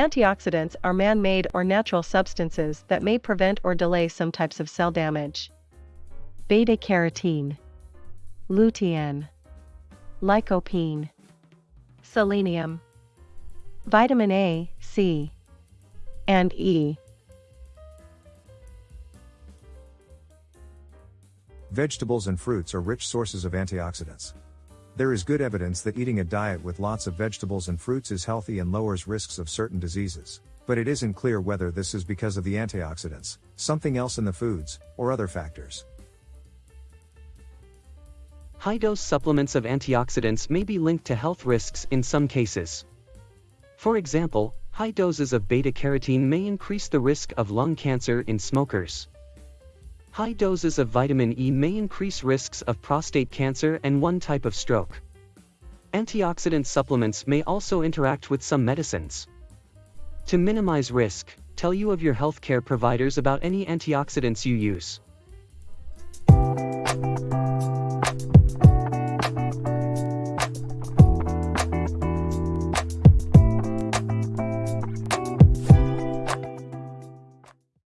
Antioxidants are man-made or natural substances that may prevent or delay some types of cell damage. Beta-carotene Lutein Lycopene Selenium Vitamin A, C, and E. Vegetables and fruits are rich sources of antioxidants. There is good evidence that eating a diet with lots of vegetables and fruits is healthy and lowers risks of certain diseases, but it isn't clear whether this is because of the antioxidants, something else in the foods, or other factors. High-dose supplements of antioxidants may be linked to health risks in some cases. For example, high doses of beta-carotene may increase the risk of lung cancer in smokers. High doses of vitamin E may increase risks of prostate cancer and one type of stroke. Antioxidant supplements may also interact with some medicines. To minimize risk, tell you of your healthcare providers about any antioxidants you use.